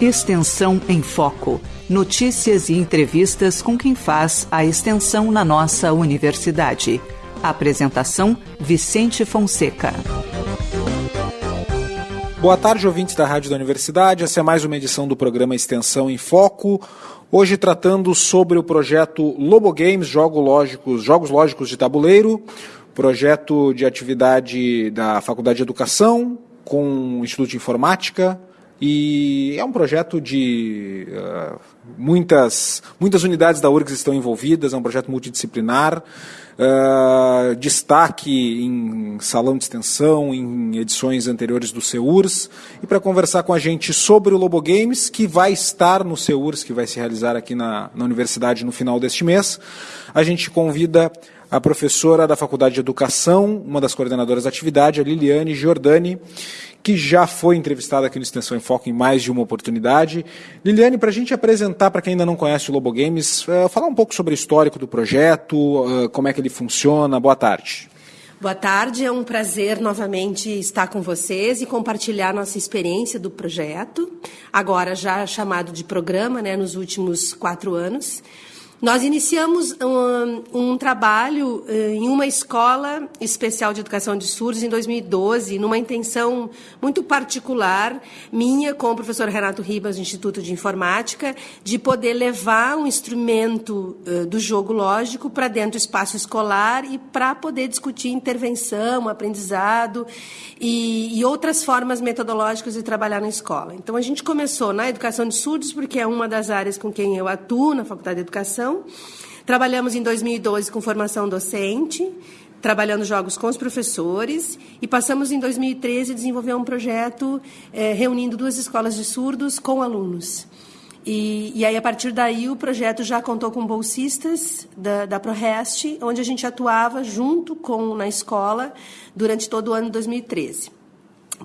Extensão em Foco. Notícias e entrevistas com quem faz a extensão na nossa universidade. Apresentação: Vicente Fonseca. Boa tarde, ouvintes da Rádio da Universidade. Essa é mais uma edição do programa Extensão em Foco. Hoje tratando sobre o projeto Lobo Games, Jogos Lógicos, Jogos Lógicos de Tabuleiro, projeto de atividade da Faculdade de Educação com o Instituto de Informática, e é um projeto de uh, muitas, muitas unidades da URGS estão envolvidas, é um projeto multidisciplinar. Uh, destaque em salão de extensão, em edições anteriores do CEURS. E para conversar com a gente sobre o Lobo Games, que vai estar no CEURS, que vai se realizar aqui na, na universidade no final deste mês, a gente convida a professora da Faculdade de Educação, uma das coordenadoras da atividade, a Liliane Giordani, que já foi entrevistada aqui no Extensão em Foco em mais de uma oportunidade. Liliane, para a gente apresentar para quem ainda não conhece o Lobo Games, uh, falar um pouco sobre o histórico do projeto, uh, como é que ele funciona. Boa tarde. Boa tarde, é um prazer novamente estar com vocês e compartilhar nossa experiência do projeto, agora já chamado de programa, né, nos últimos quatro anos. Nós iniciamos um, um trabalho uh, em uma escola especial de educação de surdos em 2012, numa intenção muito particular, minha com o professor Renato Ribas, do Instituto de Informática, de poder levar um instrumento uh, do jogo lógico para dentro do espaço escolar e para poder discutir intervenção, aprendizado e, e outras formas metodológicas de trabalhar na escola. Então, a gente começou na educação de surdos, porque é uma das áreas com quem eu atuo na Faculdade de Educação, Trabalhamos em 2012 com formação docente, trabalhando jogos com os professores, e passamos em 2013 a desenvolver um projeto é, reunindo duas escolas de surdos com alunos. E, e, aí, a partir daí, o projeto já contou com bolsistas da, da ProRest, onde a gente atuava junto com na escola durante todo o ano de 2013.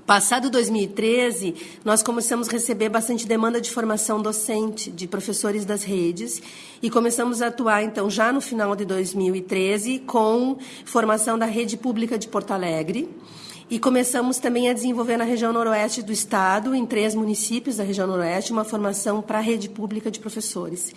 Passado 2013, nós começamos a receber bastante demanda de formação docente de professores das redes e começamos a atuar, então, já no final de 2013, com formação da rede pública de Porto Alegre. E começamos também a desenvolver na região noroeste do estado, em três municípios da região noroeste, uma formação para a rede pública de professores.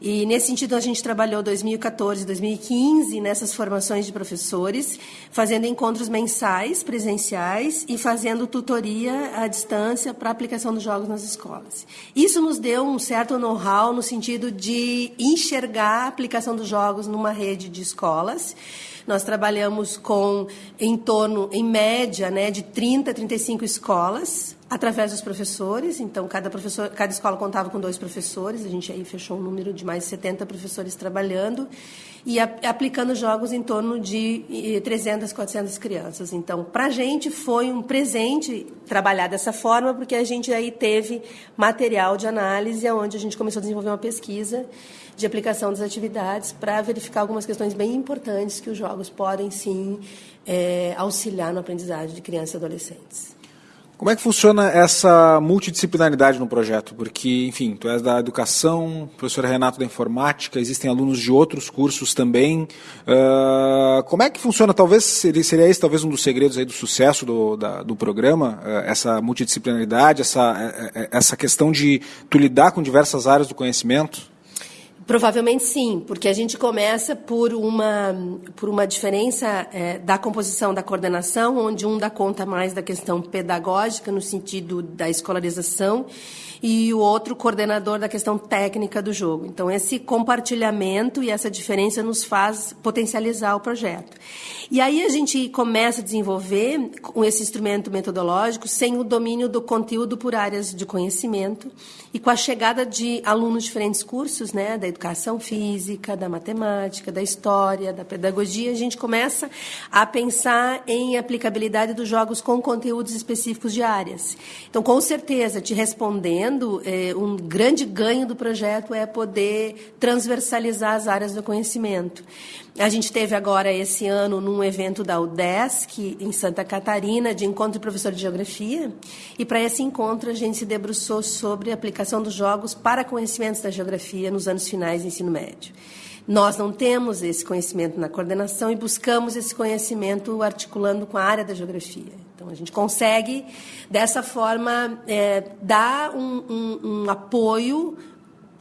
E nesse sentido a gente trabalhou 2014, 2015 nessas formações de professores, fazendo encontros mensais, presenciais e fazendo tutoria à distância para aplicação dos jogos nas escolas. Isso nos deu um certo know-how no sentido de enxergar a aplicação dos jogos numa rede de escolas. Nós trabalhamos com em torno, em média, né, de 30 a 35 escolas através dos professores. Então, cada, professor, cada escola contava com dois professores. A gente aí fechou um número de mais de 70 professores trabalhando e a, aplicando jogos em torno de 300, 400 crianças. Então, para a gente foi um presente trabalhar dessa forma, porque a gente aí teve material de análise, onde a gente começou a desenvolver uma pesquisa de aplicação das atividades para verificar algumas questões bem importantes que os jogos podem, sim, é, auxiliar no aprendizagem de crianças e adolescentes. Como é que funciona essa multidisciplinaridade no projeto? Porque, enfim, tu és da educação, professor Renato da informática, existem alunos de outros cursos também. Uh, como é que funciona? Talvez seria, esse talvez um dos segredos aí do sucesso do, da, do programa, uh, essa multidisciplinaridade, essa, eh, essa questão de tu lidar com diversas áreas do conhecimento? Provavelmente sim, porque a gente começa por uma, por uma diferença é, da composição da coordenação, onde um dá conta mais da questão pedagógica, no sentido da escolarização, e o outro coordenador da questão técnica do jogo. Então, esse compartilhamento e essa diferença nos faz potencializar o projeto. E aí a gente começa a desenvolver com esse instrumento metodológico sem o domínio do conteúdo por áreas de conhecimento e com a chegada de alunos de diferentes cursos, né, da educação física, da matemática, da história, da pedagogia, a gente começa a pensar em aplicabilidade dos jogos com conteúdos específicos de áreas. Então, com certeza, te respondendo, é, um grande ganho do projeto é poder transversalizar as áreas do conhecimento. A gente teve agora esse ano num evento da UDESC em Santa Catarina de encontro de professor de geografia e para esse encontro a gente se debruçou sobre a aplicação dos jogos para conhecimentos da geografia nos anos finais do ensino médio. Nós não temos esse conhecimento na coordenação e buscamos esse conhecimento articulando com a área da geografia. Então, a gente consegue, dessa forma, é, dar um, um, um apoio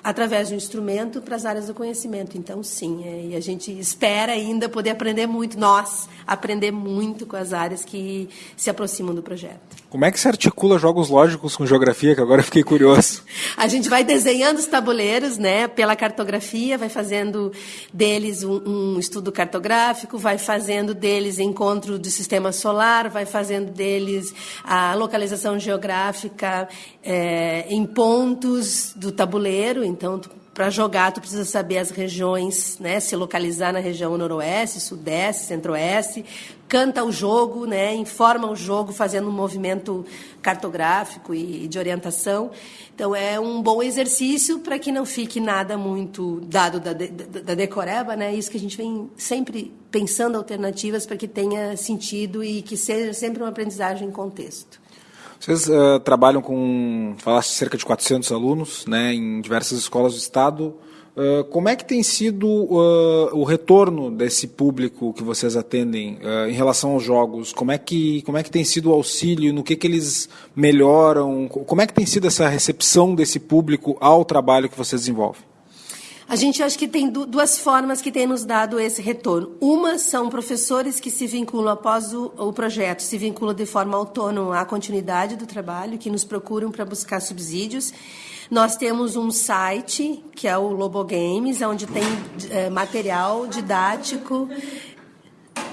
através do instrumento para as áreas do conhecimento. Então, sim, é, e a gente espera ainda poder aprender muito, nós, aprender muito com as áreas que se aproximam do projeto. Como é que se articula jogos lógicos com geografia, que agora eu fiquei curioso? a gente vai desenhando os tabuleiros, né, pela cartografia, vai fazendo deles um, um estudo cartográfico, vai fazendo deles encontro do sistema solar, vai fazendo deles a localização geográfica é, em pontos do tabuleiro, então para jogar, tu precisa saber as regiões, né? Se localizar na região noroeste, sudeste, centro-oeste. Canta o jogo, né? Informa o jogo, fazendo um movimento cartográfico e de orientação. Então é um bom exercício para que não fique nada muito dado da, da, da decoreba, né? Isso que a gente vem sempre pensando alternativas para que tenha sentido e que seja sempre uma aprendizagem em contexto. Vocês uh, trabalham com, falaste, cerca de 400 alunos, né, em diversas escolas do estado. Uh, como é que tem sido uh, o retorno desse público que vocês atendem em relação aos jogos? Como é que como é que tem sido o auxílio? No que que eles melhoram? Como é que tem sido essa recepção desse público ao trabalho que vocês desenvolvem? A gente acha que tem duas formas que tem nos dado esse retorno. Uma são professores que se vinculam após o, o projeto, se vinculam de forma autônoma à continuidade do trabalho, que nos procuram para buscar subsídios. Nós temos um site, que é o Lobo Games, onde tem é, material didático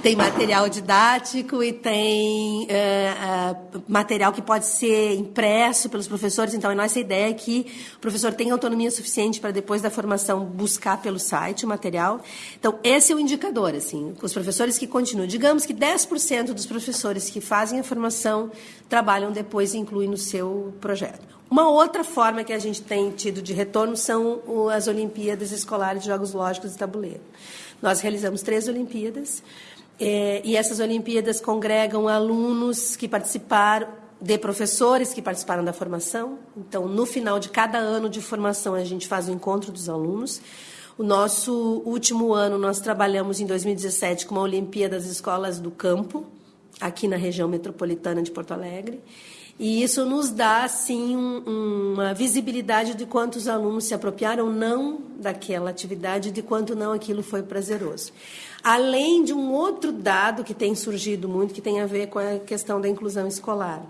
tem material didático e tem uh, uh, material que pode ser impresso pelos professores. Então, a nossa ideia é que o professor tenha autonomia suficiente para, depois da formação, buscar pelo site o material. Então, esse é o indicador, assim, os professores que continuam. Digamos que 10% dos professores que fazem a formação trabalham depois e incluem no seu projeto. Uma outra forma que a gente tem tido de retorno são as Olimpíadas Escolares de Jogos Lógicos e Tabuleiro. Nós realizamos três Olimpíadas. É, e essas Olimpíadas congregam alunos que participaram, de professores que participaram da formação. Então, no final de cada ano de formação, a gente faz o encontro dos alunos. O nosso último ano, nós trabalhamos em 2017 com uma Olimpíada das Escolas do Campo, aqui na região metropolitana de Porto Alegre. E isso nos dá, assim, um, uma visibilidade de quantos alunos se apropriaram não daquela atividade, de quanto não aquilo foi prazeroso. Além de um outro dado que tem surgido muito, que tem a ver com a questão da inclusão escolar.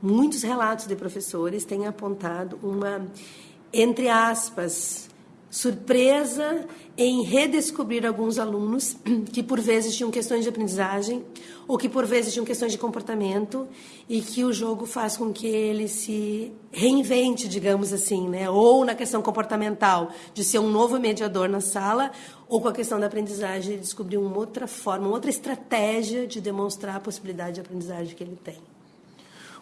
Muitos relatos de professores têm apontado uma, entre aspas, surpresa em redescobrir alguns alunos que por vezes tinham questões de aprendizagem ou que por vezes tinham questões de comportamento e que o jogo faz com que ele se reinvente, digamos assim, né? Ou na questão comportamental de ser um novo mediador na sala, ou com a questão da aprendizagem de descobrir uma outra forma, uma outra estratégia de demonstrar a possibilidade de aprendizagem que ele tem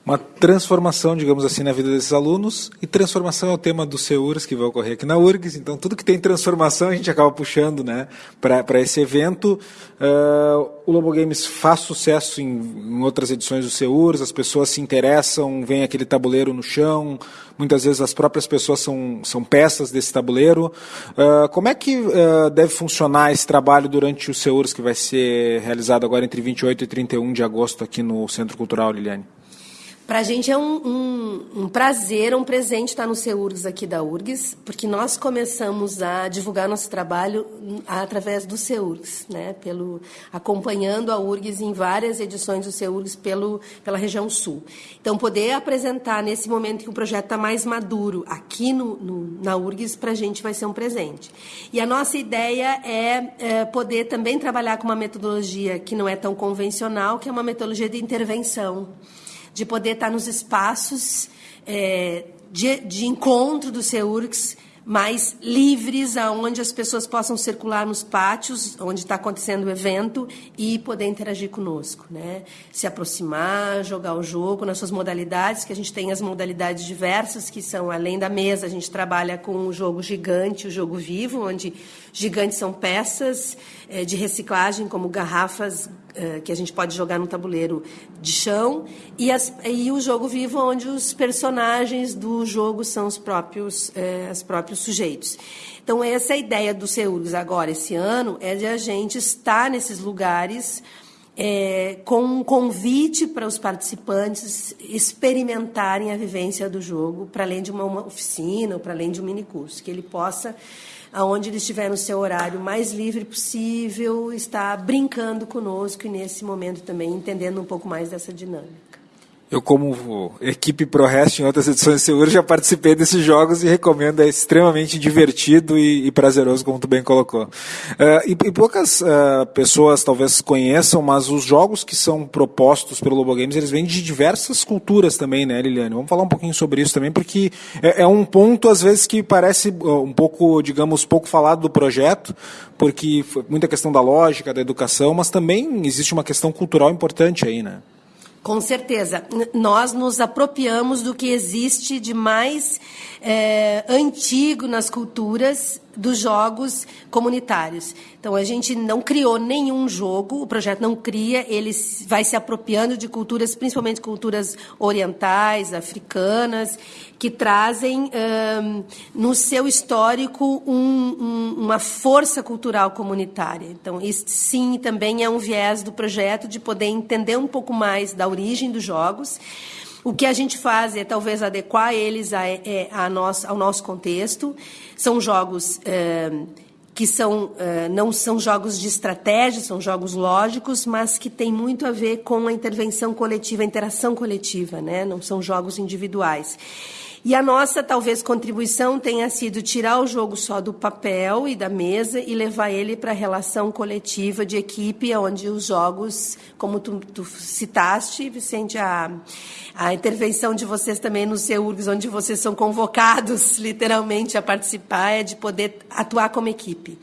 uma transformação, digamos assim, na vida desses alunos, e transformação é o tema do CEURS que vai ocorrer aqui na URGS, então tudo que tem transformação a gente acaba puxando né, para esse evento. Uh, o Lobo Games faz sucesso em, em outras edições do CEURS, as pessoas se interessam, vem aquele tabuleiro no chão, muitas vezes as próprias pessoas são, são peças desse tabuleiro. Uh, como é que uh, deve funcionar esse trabalho durante o CEURS que vai ser realizado agora entre 28 e 31 de agosto aqui no Centro Cultural, Liliane? Para a gente é um, um, um, prazer, um presente estar no CEURGS aqui da URGS, porque nós começamos a divulgar nosso trabalho através do CEURGS, né? Pelo, acompanhando a URGS em várias edições do CEURGS pelo, pela região sul. Então, poder apresentar nesse momento que o projeto está mais maduro aqui no, no na URGS, para a gente vai ser um presente. E a nossa ideia é, é poder também trabalhar com uma metodologia que não é tão convencional, que é uma metodologia de intervenção de poder estar nos espaços é, de, de encontro do CEURX mais livres, aonde as pessoas possam circular nos pátios, onde está acontecendo o evento, e poder interagir conosco, né? Se aproximar, jogar o jogo nas suas modalidades, que a gente tem as modalidades diversas, que são além da mesa, a gente trabalha com o jogo gigante, o jogo vivo, onde gigantes são peças é, de reciclagem, como garrafas que a gente pode jogar no tabuleiro de chão, e, as, e, o jogo vivo, onde os personagens do jogo são os próprios, é, os próprios sujeitos. Então, essa é a ideia do CEURGS agora, esse ano, é de a gente estar nesses lugares é, com um convite para os participantes experimentarem a vivência do jogo, para além de uma, uma oficina, ou para além de um minicurso, que ele possa, aonde ele estiver no seu horário mais livre possível, estar brincando conosco e nesse momento também entendendo um pouco mais dessa dinâmica. Eu, como equipe ProRest em outras edições de Seguro, já participei desses jogos e recomendo, é extremamente divertido e, e prazeroso, como tu bem colocou. Uh, e, e, poucas uh, pessoas talvez conheçam, mas os jogos que são propostos pelo Lobo Games, eles vêm de diversas culturas também, né, Liliane? Vamos falar um pouquinho sobre isso também, porque é, é um ponto, às vezes, que parece um pouco, digamos, pouco falado do projeto, porque muita questão da lógica, da educação, mas também existe uma questão cultural importante aí, né? Com certeza. Nós nos apropriamos do que existe de mais é, antigo nas culturas dos jogos comunitários. Então a gente não criou nenhum jogo, o projeto não cria, ele vai se apropriando de culturas, principalmente culturas orientais, africanas, que trazem um, no seu histórico um, um, uma força cultural comunitária. Então, isso sim também é um viés do projeto de poder entender um pouco mais da origem dos jogos. O que a gente faz é talvez adequar eles a, é, a, a ao nosso contexto. São jogos é, que são, é, não são jogos de estratégia, são jogos lógicos, mas que têm muito a ver com a intervenção coletiva, a interação coletiva, né? não são jogos individuais. E a nossa, talvez, contribuição tenha sido tirar o jogo só do papel e da mesa e levar ele para a relação coletiva de equipe, onde os jogos, como tu, tu citaste, Vicente, a, a intervenção de vocês também no CEURGS, onde vocês são convocados, literalmente, a participar, é de poder atuar como equipe.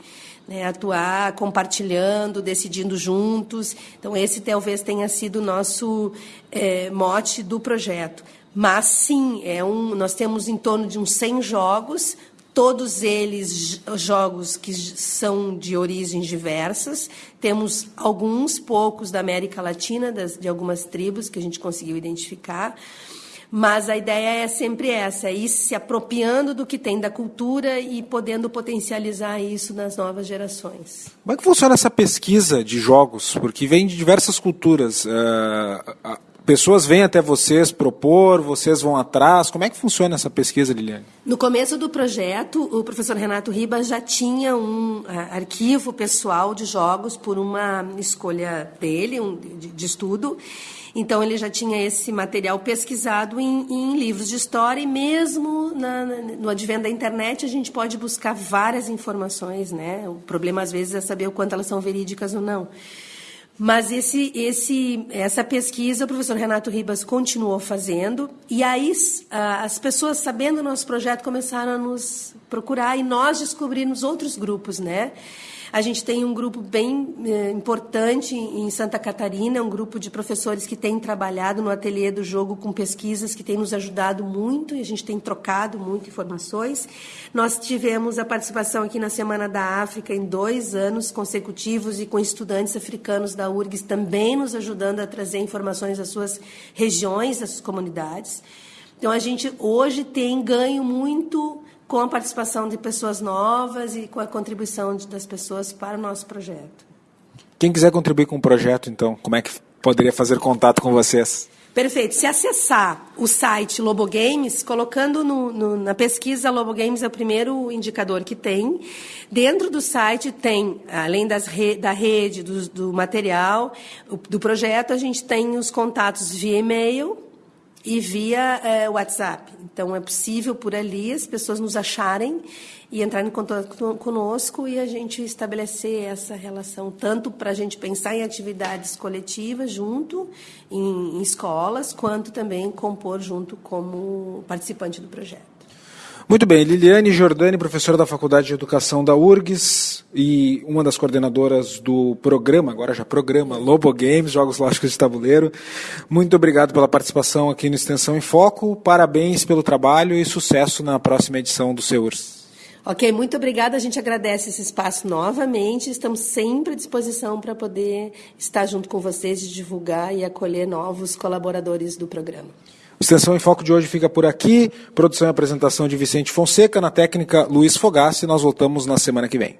Né, atuar compartilhando, decidindo juntos. Então, esse talvez tenha sido o nosso é, mote do projeto. Mas sim, é um, nós temos em torno de uns 100 jogos, todos eles jogos que são de origens diversas. Temos alguns poucos da América Latina, das, de algumas tribos que a gente conseguiu identificar. Mas a ideia é sempre essa, é ir se apropriando do que tem da cultura e podendo potencializar isso nas novas gerações. Como é que funciona essa pesquisa de jogos? Porque vem de diversas culturas. Uh, Pessoas vêm até vocês propor, vocês vão atrás. Como é que funciona essa pesquisa, Liliane? No começo do projeto, o professor Renato Ribas já tinha um uh, arquivo pessoal de jogos por uma escolha dele, um, de, de, estudo. Então, ele já tinha esse material pesquisado em, em livros de história e mesmo na, no advento da internet a gente pode buscar várias informações, né? O problema, às vezes, é saber o quanto elas são verídicas ou não. Mas esse, esse, essa pesquisa o professor Renato Ribas continuou fazendo, e aí as pessoas, sabendo do nosso projeto, começaram a nos procurar e nós descobrimos outros grupos, né? A gente tem um grupo bem eh, importante em Santa Catarina, um grupo de professores que tem trabalhado no ateliê do jogo com pesquisas que tem nos ajudado muito e a gente tem trocado muito informações. Nós tivemos a participação aqui na Semana da África em dois anos consecutivos e com estudantes africanos da URGS também nos ajudando a trazer informações das suas regiões, das suas comunidades. Então, a gente hoje tem ganho muito com a participação de pessoas novas e com a contribuição das pessoas para o nosso projeto. Quem quiser contribuir com o projeto, então, como é que poderia fazer contato com vocês? Perfeito. Se acessar o site Lobo Games, colocando no, no, na pesquisa Lobo Games é o primeiro indicador que tem. Dentro do site tem, além das re, da rede, do, do material, do projeto, a gente tem os contatos via e-mail, e via é, WhatsApp. Então, é possível por ali as pessoas nos acharem e entrarem em contato conosco e a gente estabelecer essa relação, tanto para a gente pensar em atividades coletivas junto, em, em escolas, quanto também compor junto como participante do projeto. Muito bem, Liliane Jordani, professora da Faculdade de Educação da URGS e uma das coordenadoras do programa, agora já programa, Lobo Games, Jogos Lógicos de Tabuleiro. Muito obrigado pela participação aqui no Extensão em Foco, parabéns pelo trabalho e sucesso na próxima edição do SEURS. Ok, muito obrigada. A gente agradece esse espaço novamente. Estamos sempre à disposição para poder estar junto com vocês e divulgar e acolher novos colaboradores do programa. Extensão em Foco de hoje fica por aqui. Produção e apresentação de Vicente Fonseca, na técnica Luiz Fogassi. Nós voltamos na semana que vem.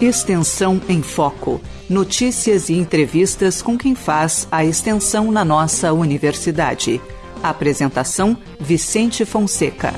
Extensão em Foco. Notícias e entrevistas com quem faz a extensão na nossa universidade. Apresentação: Vicente Fonseca.